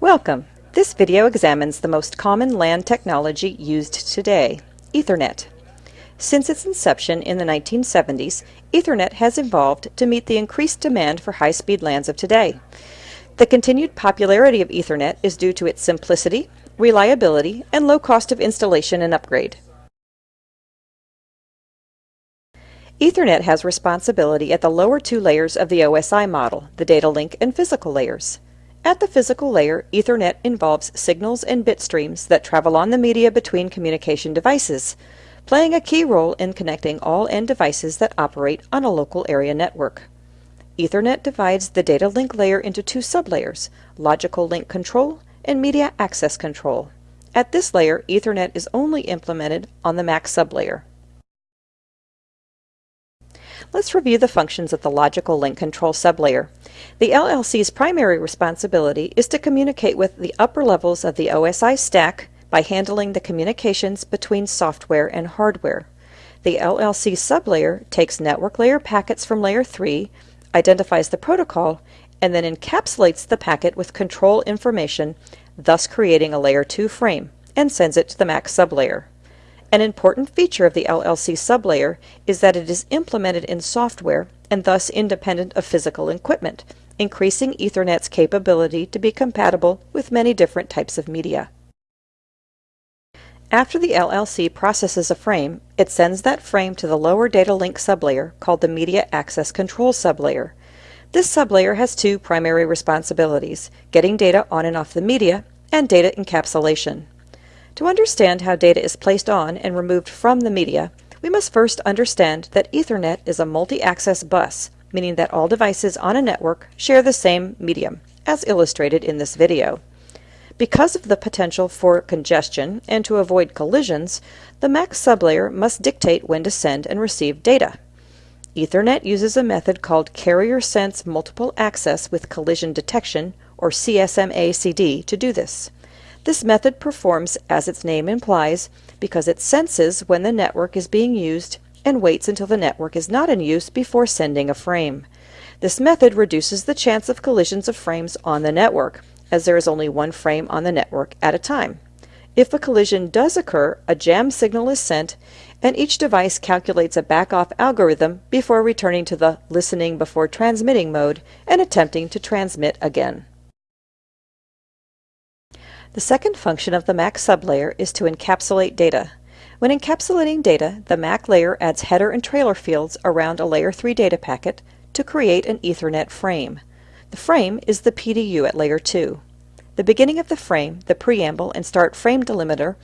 Welcome! This video examines the most common LAN technology used today, Ethernet. Since its inception in the 1970s, Ethernet has evolved to meet the increased demand for high-speed LANs of today. The continued popularity of Ethernet is due to its simplicity, reliability, and low cost of installation and upgrade. Ethernet has responsibility at the lower two layers of the OSI model, the data link and physical layers. At the physical layer, Ethernet involves signals and bit streams that travel on the media between communication devices, playing a key role in connecting all end devices that operate on a local area network. Ethernet divides the data link layer into two sublayers, logical link control and media access control. At this layer, Ethernet is only implemented on the MAC sublayer. Let's review the functions of the logical link control sublayer. The LLC's primary responsibility is to communicate with the upper levels of the OSI stack by handling the communications between software and hardware. The LLC sublayer takes network layer packets from layer 3, identifies the protocol, and then encapsulates the packet with control information, thus creating a layer 2 frame, and sends it to the MAC sublayer. An important feature of the LLC sublayer is that it is implemented in software and thus independent of physical equipment, increasing Ethernet's capability to be compatible with many different types of media. After the LLC processes a frame, it sends that frame to the lower data link sublayer called the Media Access Control sublayer. This sublayer has two primary responsibilities, getting data on and off the media and data encapsulation. To understand how data is placed on and removed from the media, we must first understand that Ethernet is a multi-access bus, meaning that all devices on a network share the same medium, as illustrated in this video. Because of the potential for congestion and to avoid collisions, the MAC sublayer must dictate when to send and receive data. Ethernet uses a method called Carrier Sense Multiple Access with Collision Detection, or CSMA-CD, to do this. This method performs as its name implies because it senses when the network is being used and waits until the network is not in use before sending a frame. This method reduces the chance of collisions of frames on the network, as there is only one frame on the network at a time. If a collision does occur, a jam signal is sent, and each device calculates a back-off algorithm before returning to the listening before transmitting mode and attempting to transmit again. The second function of the MAC sublayer is to encapsulate data. When encapsulating data, the MAC layer adds header and trailer fields around a layer 3 data packet to create an Ethernet frame. The frame is the PDU at layer 2. The beginning of the frame, the preamble, and start frame delimiter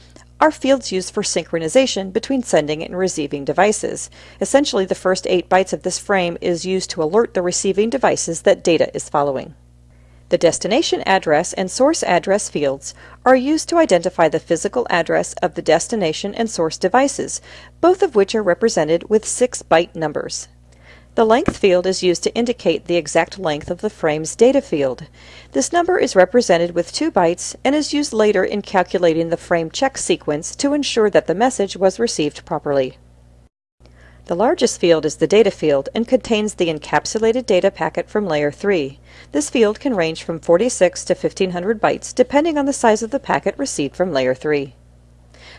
are fields used for synchronization between sending and receiving devices. Essentially, the first 8 bytes of this frame is used to alert the receiving devices that data is following. The destination address and source address fields are used to identify the physical address of the destination and source devices, both of which are represented with 6-byte numbers. The length field is used to indicate the exact length of the frame's data field. This number is represented with 2 bytes and is used later in calculating the frame check sequence to ensure that the message was received properly. The largest field is the data field and contains the encapsulated data packet from layer 3. This field can range from 46 to 1500 bytes depending on the size of the packet received from layer 3.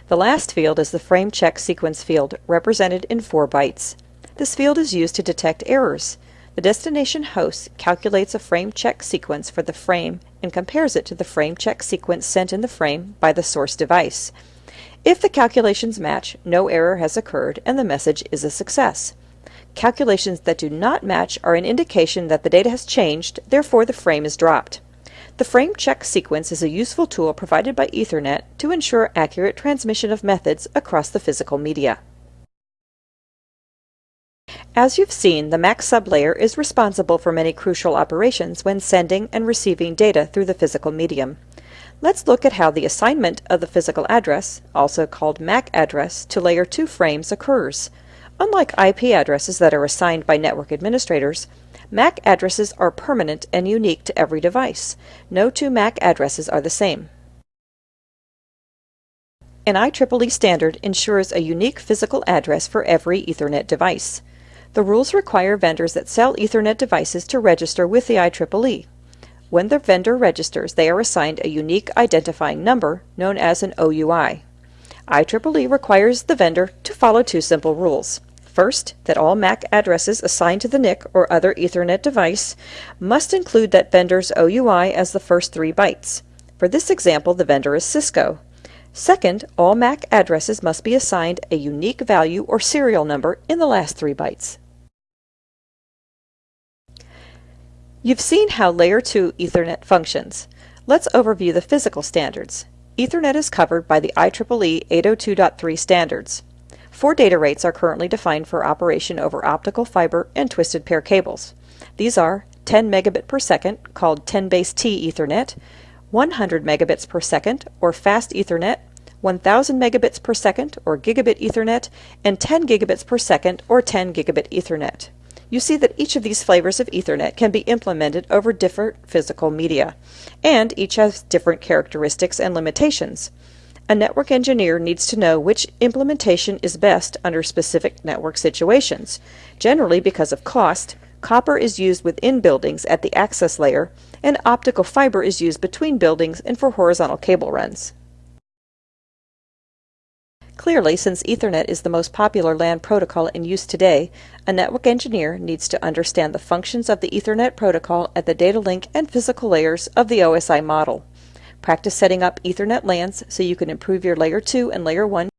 The last field is the frame check sequence field, represented in 4 bytes. This field is used to detect errors. The destination host calculates a frame check sequence for the frame and compares it to the frame check sequence sent in the frame by the source device. If the calculations match, no error has occurred and the message is a success. Calculations that do not match are an indication that the data has changed, therefore the frame is dropped. The frame check sequence is a useful tool provided by Ethernet to ensure accurate transmission of methods across the physical media. As you've seen, the MAC sublayer is responsible for many crucial operations when sending and receiving data through the physical medium. Let's look at how the assignment of the physical address, also called MAC address, to layer 2 frames occurs. Unlike IP addresses that are assigned by network administrators, MAC addresses are permanent and unique to every device. No two MAC addresses are the same. An IEEE standard ensures a unique physical address for every Ethernet device. The rules require vendors that sell Ethernet devices to register with the IEEE. When the vendor registers, they are assigned a unique identifying number known as an OUI. IEEE requires the vendor to follow two simple rules. First, that all MAC addresses assigned to the NIC or other Ethernet device must include that vendor's OUI as the first three bytes. For this example, the vendor is Cisco. Second, all MAC addresses must be assigned a unique value or serial number in the last three bytes. You've seen how Layer 2 Ethernet functions. Let's overview the physical standards. Ethernet is covered by the IEEE 802.3 standards. Four data rates are currently defined for operation over optical fiber and twisted pair cables. These are 10 megabit per second, called 10 base T Ethernet, 100 megabits per second, or fast Ethernet, 1000 megabits per second, or gigabit Ethernet, and 10 gigabits per second, or 10 gigabit Ethernet. You see that each of these flavors of Ethernet can be implemented over different physical media, and each has different characteristics and limitations. A network engineer needs to know which implementation is best under specific network situations. Generally, because of cost, copper is used within buildings at the access layer, and optical fiber is used between buildings and for horizontal cable runs. Clearly, since Ethernet is the most popular LAN protocol in use today, a network engineer needs to understand the functions of the Ethernet protocol at the data link and physical layers of the OSI model. Practice setting up Ethernet LANs so you can improve your Layer 2 and Layer 1